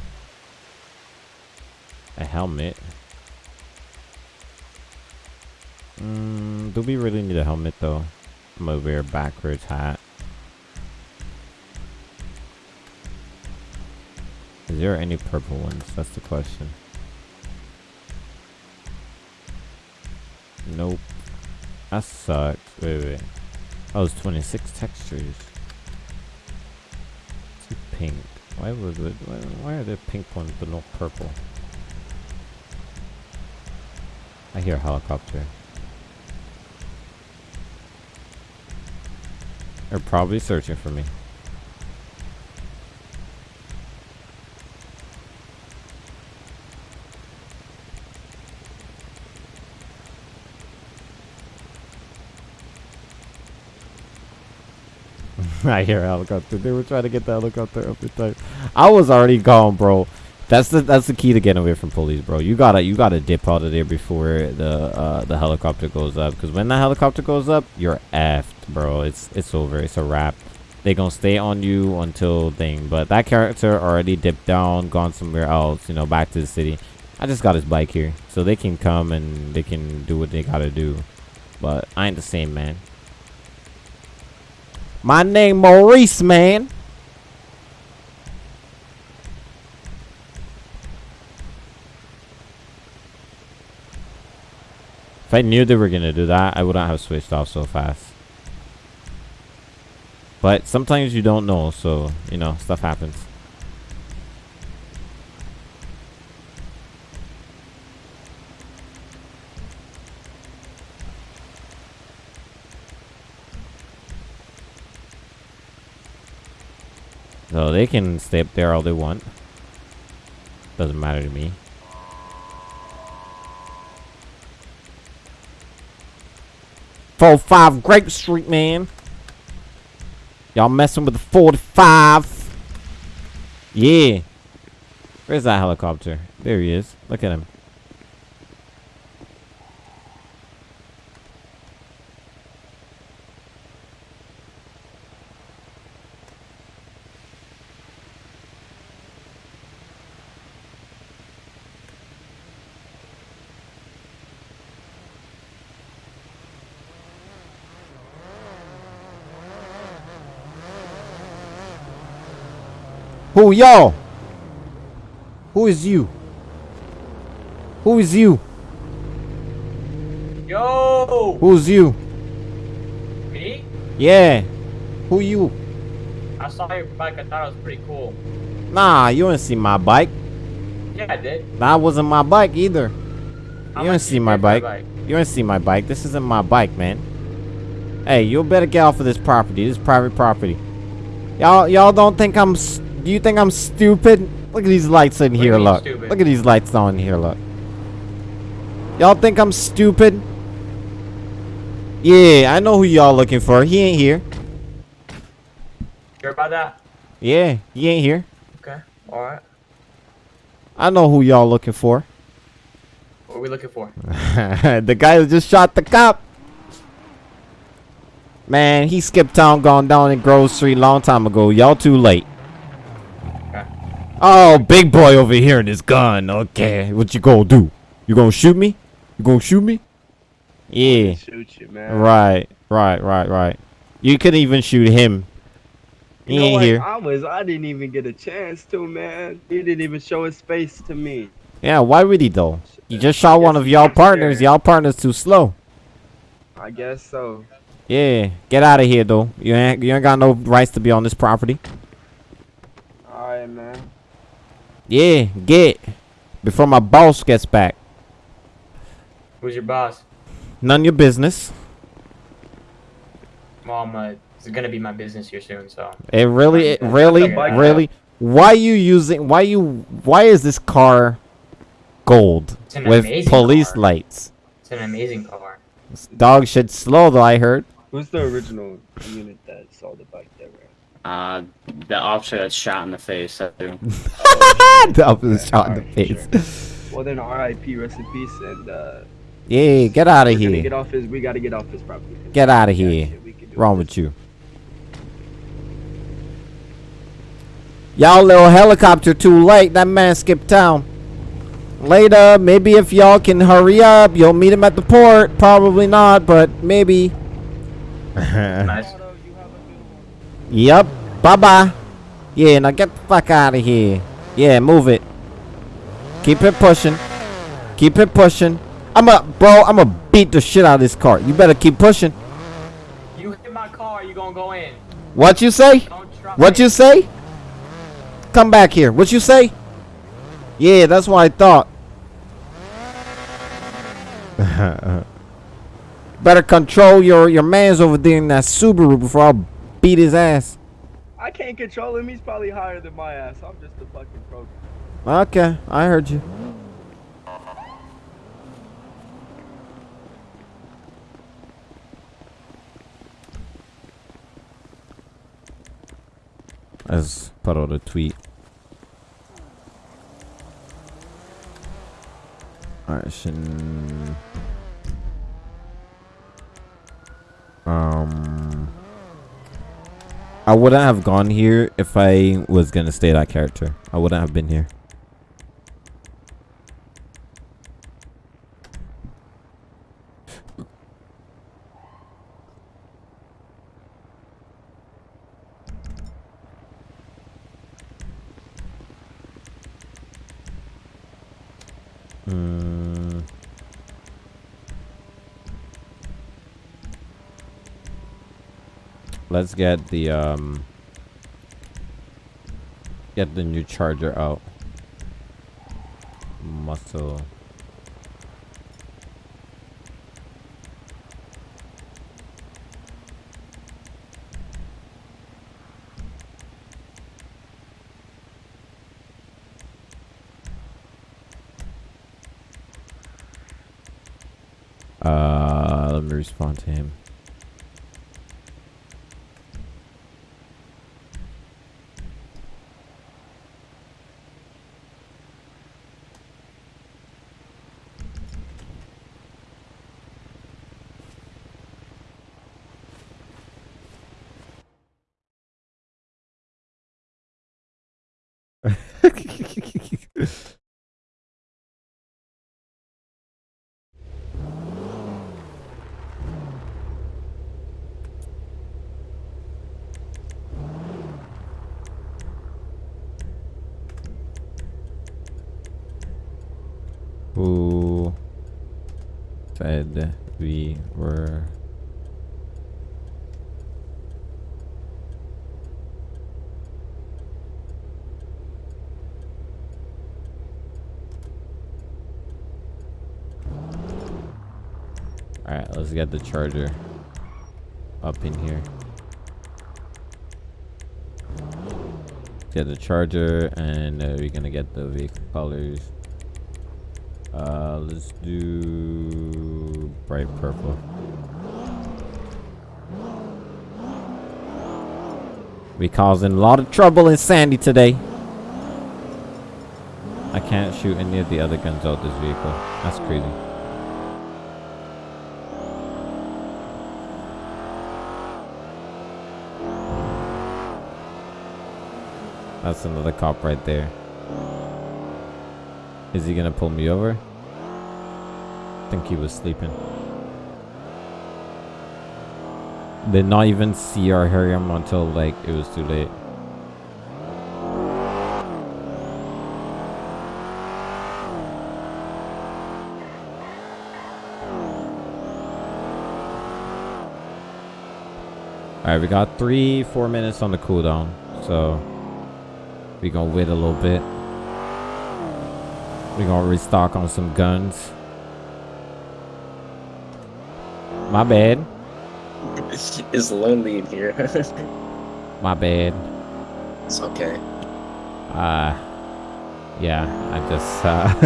A: a helmet. Mm, do we really need a helmet though? I'm gonna wear a backwards hat. Is there any purple ones? That's the question. Nope. That sucks. Wait, wait. Oh, it's 26 textures. It's pink. Why it? Why, are there pink ones but no purple? I hear a helicopter. They're probably searching for me. <laughs> I here, helicopter. They were trying to get the helicopter up in time. I was already gone, bro. That's the that's the key to getting away from police, bro. You gotta you gotta dip out of there before the uh, the helicopter goes up. Because when the helicopter goes up, you're effed, bro. It's it's over. It's a wrap. They gonna stay on you until thing. But that character already dipped down, gone somewhere else. You know, back to the city. I just got his bike here, so they can come and they can do what they gotta do. But I ain't the same man. My name Maurice, man. If I knew they were gonna do that, I wouldn't have switched off so fast. But sometimes you don't know, so you know stuff happens. So they can stay up there all they want. Doesn't matter to me. Four oh five Grape Street, man. Y'all messing with the 45. Yeah. Where's that helicopter? There he is. Look at him. Y'all? Who is you? Who is you?
F: Yo!
A: Who's you?
F: Me?
A: Yeah. Who you?
F: I saw your bike. I thought it was pretty cool.
A: Nah, you didn't see my bike.
F: Yeah, I did.
A: That wasn't my bike either.
F: How
A: You didn't see my
F: for
A: bike. You didn't see my bike. This isn't my bike, man. Hey, you better get off of this property. This is private property. Y'all, y'all don't think I'm? Do you think I'm stupid? Look at these lights in
F: What
A: here. Look.
F: stupid?
A: Look at these lights on here. Look. Y'all think I'm stupid? Yeah, I know who y'all looking for. He ain't here.
F: Sure about that?
A: Yeah, he ain't here.
F: Okay. All right.
A: I know who y'all looking for.
F: What are we looking for? <laughs>
A: the guy who just shot the cop. Man, he skipped town, gone down in Grove Street long time ago. Y'all too late. Oh, big boy over here in his gun. Okay, what you gonna do? You gonna shoot me? You gonna shoot me? Yeah.
I: Shoot you, man.
A: Right, right, right, right. You couldn't even shoot him. He
I: You know
A: ain't
I: what?
A: here.
I: I was. I didn't even get a chance to, man. He didn't even show his face to me.
A: Yeah, why would he though? You just shot one of y'all partners. Y'all partners too slow.
I: I guess so.
A: Yeah, get out of here though. You ain't you ain't got no rights to be on this property.
I: All right, man.
A: Yeah, get before my boss gets back.
F: Who's your boss?
A: None your business.
F: Well, I'm, uh, it's gonna be my business here soon, so.
A: It really, it really, really. Why you using? Why you? Why is this car gold with police
F: car.
A: lights?
F: It's an amazing car.
A: This dog shit slow though. I heard.
I: Who's the original unit that saw the bike that ran?
J: Uh, the officer that's shot in the face. That dude. <laughs>
A: the opposite shot in the face. <laughs>
I: Well, then R.I.P. Rest in peace, and uh,
A: Yeah, get out of here.
I: get off his. We gotta get off his property.
A: Get out of here. Wrong with you? Y'all little helicopter too late. That man skipped town. Later, maybe if y'all can hurry up, you'll meet him at the port. Probably not, but maybe. <laughs>
F: nice.
A: Yep. Bye bye. Yeah, now get the fuck out of here. Yeah, move it. Keep it pushing. Keep it pushing. I'm a bro. I'm gonna beat the shit out of this car. You better keep pushing.
F: You hit my car, you gonna go in.
A: What you say?
F: Don't.
A: What you say? Come back here. What you say? Yeah, that's what I thought. <laughs> Better control your your man's over there in that Subaru before I beat his ass.
I: I can't control him. He's probably higher than my ass. I'm just a fucking program.
A: Okay, I heard you. Let's put out a tweet. Alright, shin. Um. I wouldn't have gone here if I was gonna stay that character. I wouldn't have been here. Let's get the um get the new charger out. Muscle. Uh, let me respond to him. Who said we were Alright, let's get the charger up in here. Get the charger and uh, we're gonna get the vehicle colors. Uh, let's do bright purple. We causing a lot of trouble in Sandy today. I can't shoot any of the other guns out this vehicle. That's crazy. That's another cop right there. Is he gonna pull me over? I think he was sleeping. Did not even see or hear him until like it was too late. Alright, we got three, four minutes on the cooldown. So we gonna wait a little bit. We gonna restock on some guns. My bad. <laughs>
D: It's, lonely in here. <laughs>
A: My bad.
D: it's okay.
A: Uh yeah, I just uh <laughs>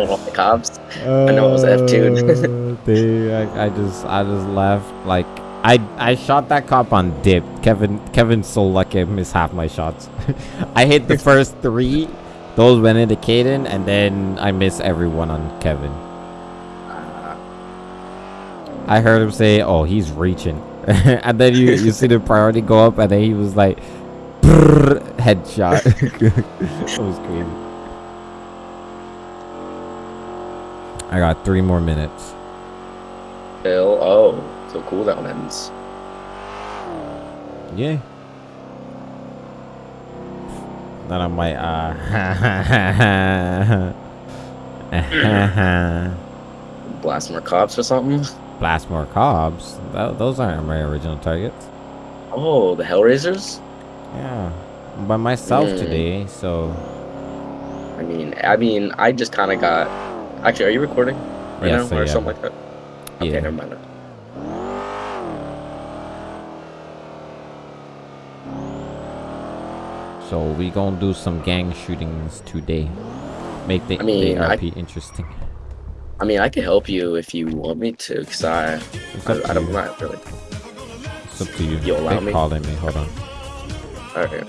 D: on the cops. I know it was F2.
A: Uh, dude, I, I just I just left, like I I shot that cop on dip. Kevin Kevin's so lucky I missed half my shots. <laughs> I hit the <laughs> first three, those went into Caden, and then I missed everyone on Kevin. I heard him say, "Oh, he's reaching," <laughs> and then you you see the priority go up, and then he was like, "Brrr," headshot. it was crazy. I got three more minutes.
D: Bill, oh, so cooldown ends.
A: Yeah. Then I might uh
D: Blast more cops or something.
A: blast more cobs. Tho- those aren't my original targets.
D: Oh, the Hellraisers.
A: Yeah, I'm by myself
D: Mm.
A: today, so
D: I mean, I mean, I just kind of got. Actually, are you recording right
A: Yes,
D: now or something like that? Okay,
A: Yeah.
D: never mind.
A: So we gonna do some gang shootings today. Make the,
D: I mean,
A: the
D: I-
A: interesting.
D: I mean, I can help you if you want me to, cause I,
A: It's
D: I,
A: up to
D: I don't
A: you.
D: mind really.
A: It's up to you.
D: You allow
A: They
D: me?
A: calling me. Hold on.
D: All right.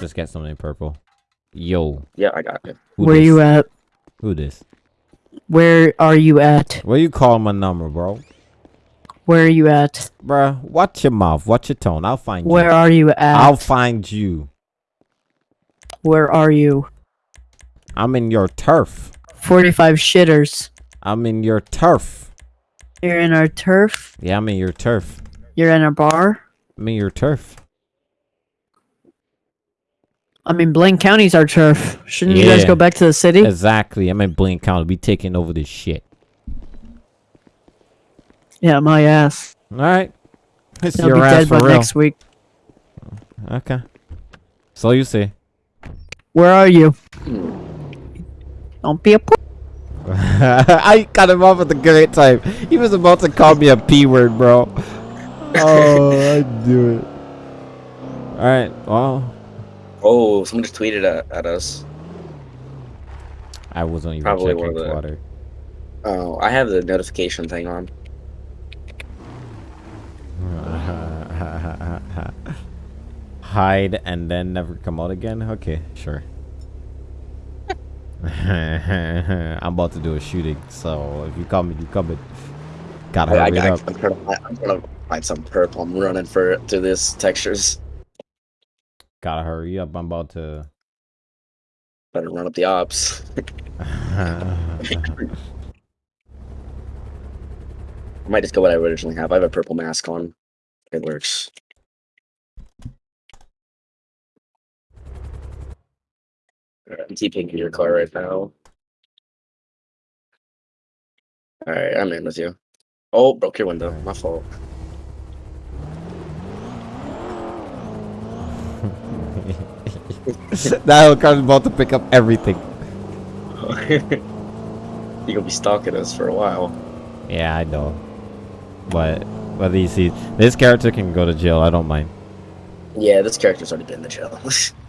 A: Just get something purple. Yo.
D: Yeah, I got it.
A: Who
K: Where
A: this?
K: you at?
A: Who this?
K: Where are you at?
A: Where you call my number, bro?
K: Where are you at?
A: Bruh, watch your mouth. Watch your tone. I'll find
K: Where
A: you.
K: Where are you at?
A: I'll find you.
K: Where are you?
A: I'm in your turf.
K: 45 shitters.
A: I'm in your turf.
K: You're in our turf.
A: Yeah, I'm in your turf.
K: You're in a bar.
A: I'm in your turf.
K: I mean, Blaine County's our turf. Shouldn't you guys go back to the city?
A: Exactly. I'm in Blaine County. We taking over this shit.
K: Yeah, my ass.
A: All right. It's
K: He'll
A: your
K: be
A: ass
K: dead
A: for
K: by
A: real.
K: next week.
A: Okay. So you see.
K: Where are you? Hmm. Don't be a. P- <laughs>
A: I cut him off at the great time. He was about to call me a p word, bro. <laughs> Oh, I do it. All right. Well,
D: Oh, someone just tweeted at, at us.
A: I wasn't even
D: Probably one
A: checking
D: of
A: Twitter.
D: Oh, I have the notification thing on.
A: Hide and then never come out again. Okay, sure. <laughs> I'm about to do a shooting, so if you come, you come. Gotta
D: I, I,
A: hurry
D: I,
A: it up.
D: I'm gonna, I'm to find some purple. I'm running for through this textures.
A: Gotta hurry up. I'm about to.
D: Better run up the ops. I <laughs> <laughs> might just go what I originally have. I have a purple mask on. It works. I'm keeping your car right now. Alright, I'm in with you. Oh, broke your window. My fault. <laughs>
A: that helicopter's about to pick up everything. <laughs>
D: You're gonna be stalking us for a while.
A: Yeah, I know. But but you see, this character can go to jail. I don't mind.
D: Yeah, this character's already been in the jail. <laughs>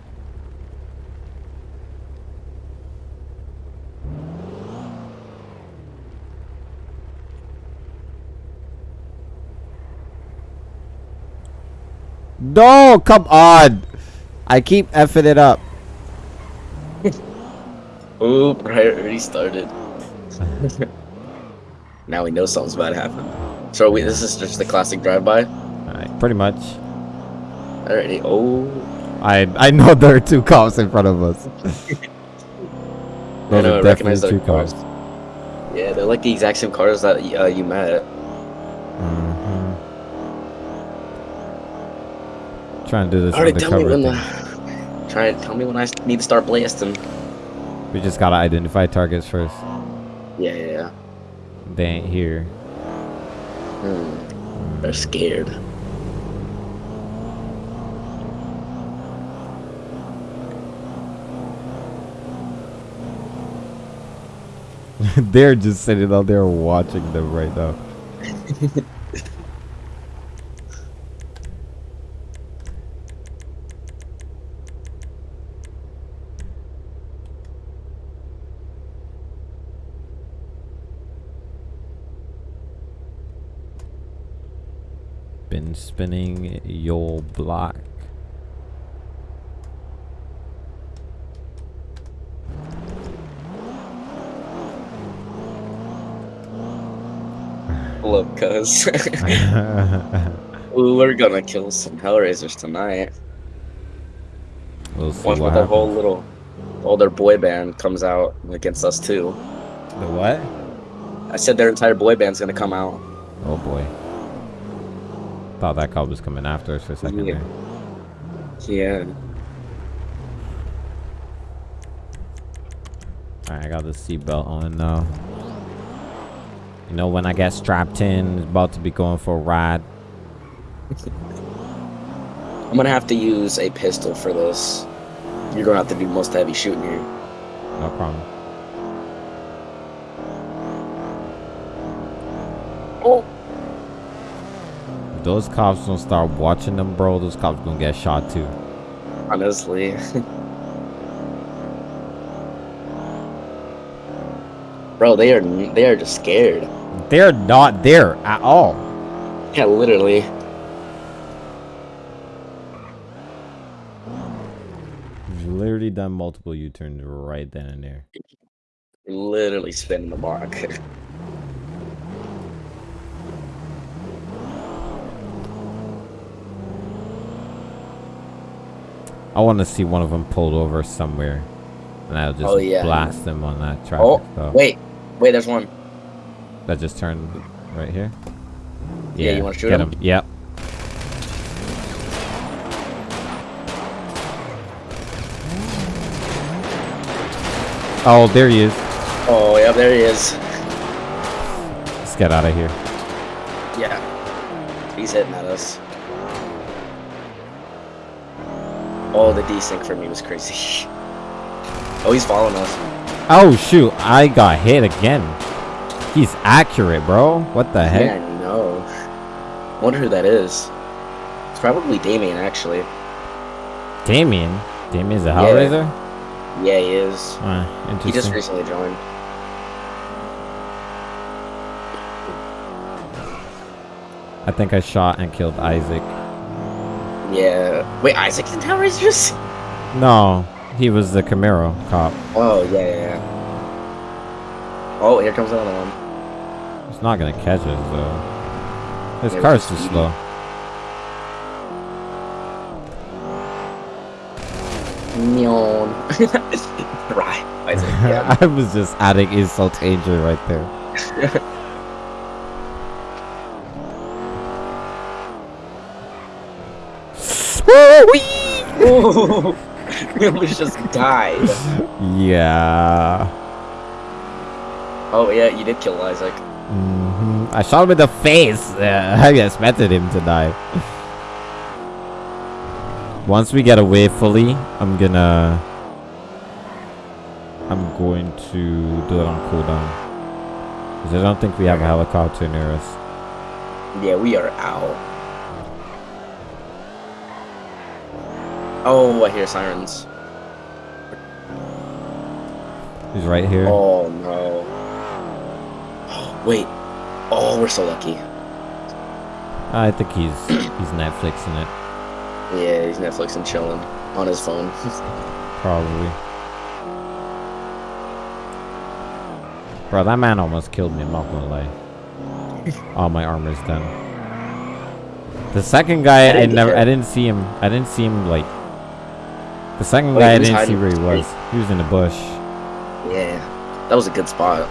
A: No, come on. I keep effing it up. <laughs>
D: Oop, right, already started. <laughs> now we know something's about to happen. So we, this is just the classic drive-by.
A: Alright, pretty much.
D: Alrighty. Oh,
A: I I know there are two cops in front of us. <laughs>
D: I know,
A: are
D: recognize
A: definitely two cars.
D: yeah, they're like the exact same cars that uh, you met.
A: Mhm. Trying to do this
D: Alright, tell me when the. Try and tell me when I need to start blasting.
A: We just gotta identify targets first.
D: Yeah, yeah, yeah.
A: They ain't here.
D: Hmm. They're scared. <laughs>
A: They're just sitting out there watching them right now. <laughs> Spinning your block.
D: Up, cuz. <laughs> We're gonna kill some Hellraisers tonight.
A: We'll
D: Once with their whole little, all their boy band comes out against us too.
A: The what?
D: I said their entire boy band's gonna come out.
A: Oh boy. Thought that cop was coming after us for a second
D: Yeah.
A: there.
D: Yeah.
A: Alright, I got the seatbelt on now. You know, when I get strapped in, it's about to be going for a ride. <laughs>
D: I'm gonna have to use a pistol for this. You're gonna have to do most heavy shooting here.
A: No problem.
D: Oh.
A: If those cops don't start watching them, bro, those cops gonna get shot too.
D: Honestly. <laughs> Bro, they are they are just scared.
A: They're not there at all.
D: Yeah, literally.
A: Literally done multiple U-turns right then and there.
D: Literally spinning the block. <laughs>
A: I want to see one of them pulled over somewhere, and I'll just
D: Oh, yeah.
A: blast them on that traffic
D: Oh,
A: stop.
D: wait. Wait, there's one.
A: That just turned right here.
D: Yeah, you wanna shoot
A: get
D: him?
A: Yep. Oh, there he is.
D: Oh, yeah, there he is.
A: Let's get out of here.
D: Yeah. He's hitting at us. Oh, the desync for me was crazy. <laughs> Oh, he's following us.
A: Oh shoot, I got hit again. He's accurate, bro. What the heck? Yeah?
D: I know. Wonder who that is. It's probably Damien, actually.
A: Damien? Damien's a
D: Yeah.
A: Hellraiser?
D: Yeah, he is.
A: Uh,
D: He just recently joined.
A: I think I shot and killed Isaac.
D: Yeah. Wait, Isaac's in Hellraisers?
A: No, he was the Camaro cop.
D: Oh, yeah, yeah, yeah. Oh, here comes another one.
A: He's not gonna catch us though. His
D: Yeah,
A: car's too slow.
D: Neon. <laughs> right. Isaac, yeah. <laughs>
A: I was just adding insult to injury right there. <laughs> <laughs>
D: We almost just died.
A: Yeah.
D: Oh, yeah, you did kill Isaac.
A: hmm I shot him in the face. Uh, <laughs> I expected him to die. Once we get away fully, I'm gonna. I'm going to do it on cooldown. Because I don't think we have a helicopter near us.
D: Yeah, we are out. Oh, I hear sirens.
A: He's right here.
D: Oh, no. <gasps> Wait. Oh, we're so lucky.
A: I think he's <clears throat> he's Netflixing it.
D: Yeah, he's Netflixing chilling on his phone. <laughs>
A: Probably. Bro, that man almost killed me, I'm not gonna lie. All <laughs> oh, my armor's done. The second guy,
D: I
A: I, never, I didn't see him. I didn't see him like. The second oh,
D: Wait,
A: guy, I didn't see where he was. He was in the bush.
D: yeah, that was a good spot.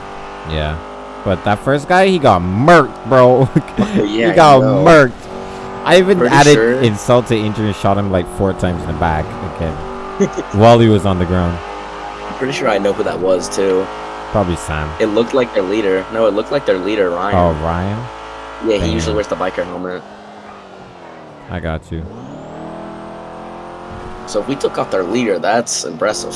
A: Yeah, but that first guy, he got murked, bro. <laughs>
D: Oh, yeah,
A: he got
D: know.
A: murked. I even
D: Pretty
A: added
D: sure-
A: insult to injury and shot him like four times in the back. Okay, <laughs> while he was on the ground.
D: I'm pretty sure I know who that was too.
A: Probably Sam.
D: It looked like their leader. No, it looked like their leader, Ryan.
A: Oh, Ryan.
D: yeah, he usually wears the biker helmet.
A: I got you.
D: So if we took out their leader, that's impressive.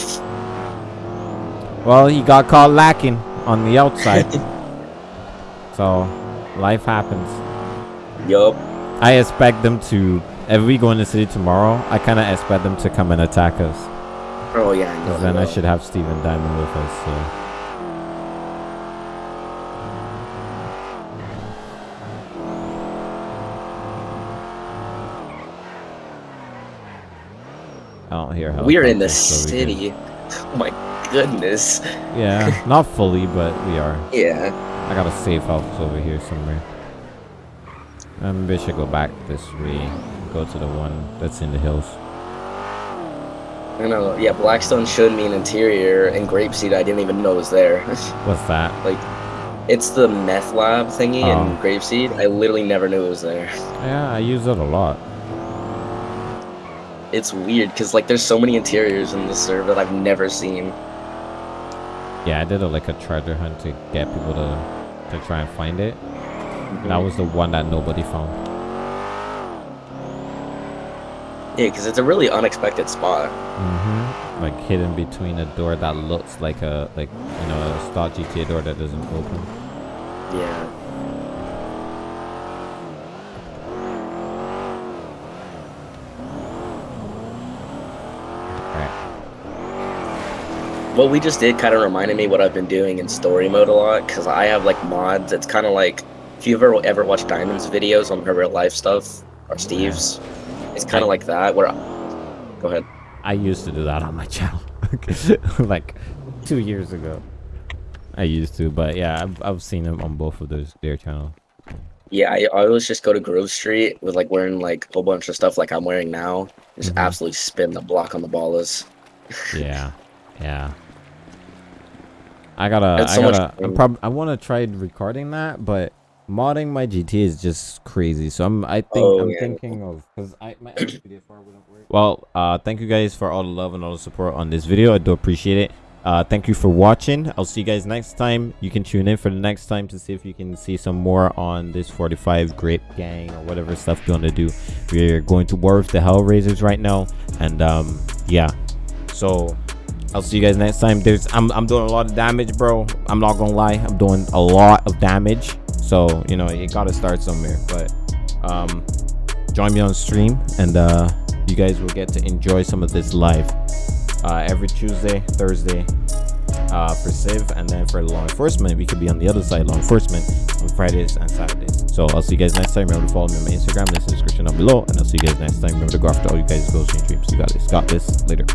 A: Well, he got caught lacking on the outside. <laughs> so, life happens.
D: Yup.
A: I expect them to. If we go in the city tomorrow, I kind of expect them to come and attack us.
D: Oh yeah, I know.
A: 'Cause then I should have Steven Diamond with us. So. I don't hear how.
D: We are in the city. <laughs> Oh my goodness.
A: Yeah, not fully, but we are.
D: Yeah.
A: I got a safe house over here somewhere. Um, maybe I should go back this way. Go to the one that's in the hills.
D: I know. Yeah, Blackstone showed me an interior and Grapeseed I didn't even know was there. <laughs>
A: What's that?
D: like, it's the meth lab thingy in
A: Oh.
D: Grapeseed. I literally never knew it was there.
A: Yeah, I use it a lot.
D: It's weird because like there's so many interiors in this server that I've never seen.
A: Yeah, I did a, like a treasure hunt to get people to to try and find it. And that was the one that nobody found.
D: Yeah, because it's a really unexpected spot.
A: Mm-hmm. Like hidden between a door that looks like a like you know a Star GTA door that doesn't open.
D: Yeah. What we just did kind of reminded me what I've been doing in story mode a lot because I have like mods. It's kind of like if you've ever ever watched Diamond's videos on her real life stuff or Steve's, it's kind of like that. Where go ahead.
A: I used to do that on my <laughs> channel, <laughs> like two years ago. I used to, but yeah, I've, I've seen them on both of those their channels.
D: Yeah, I, I always just go to Grove Street with like wearing like a whole bunch of stuff like I'm wearing now. Just
A: Mhm.
D: absolutely spin the block on the ballas. <laughs>
A: Yeah, yeah. I gotta,
D: It's
A: I
D: so
A: gotta. I'm prob- I want to try recording that, but modding my GT is just crazy. So I'm, I think,
D: Oh,
A: I'm
D: yeah.
A: thinking of, cause I, my NVIDIA <clears throat> wouldn't work. Well, uh, thank you guys for all the love and all the support on this video. I do appreciate it. Uh, thank you for watching. I'll see you guys next time. You can tune in for the next time to see if you can see some more on this 45 Grape Gang or whatever stuff you want to do. We're going to war with the Hellraisers right now. And um, yeah. So I'll see you guys next time. There's I'm I'm doing a lot of damage, bro. I'm not gonna lie. I'm doing a lot of damage. So you know you gotta start somewhere. But um, join me on stream, and uh, you guys will get to enjoy some of this live uh, every Tuesday, Thursday uh, for Civ, and then for law enforcement, we could be on the other side, law enforcement, on Fridays and Saturdays. So I'll see you guys next time. Remember to follow me on my Instagram, in the description down below, and I'll see you guys next time. Remember to go after all you guys' goals and dreams. You got this. Got this. Later.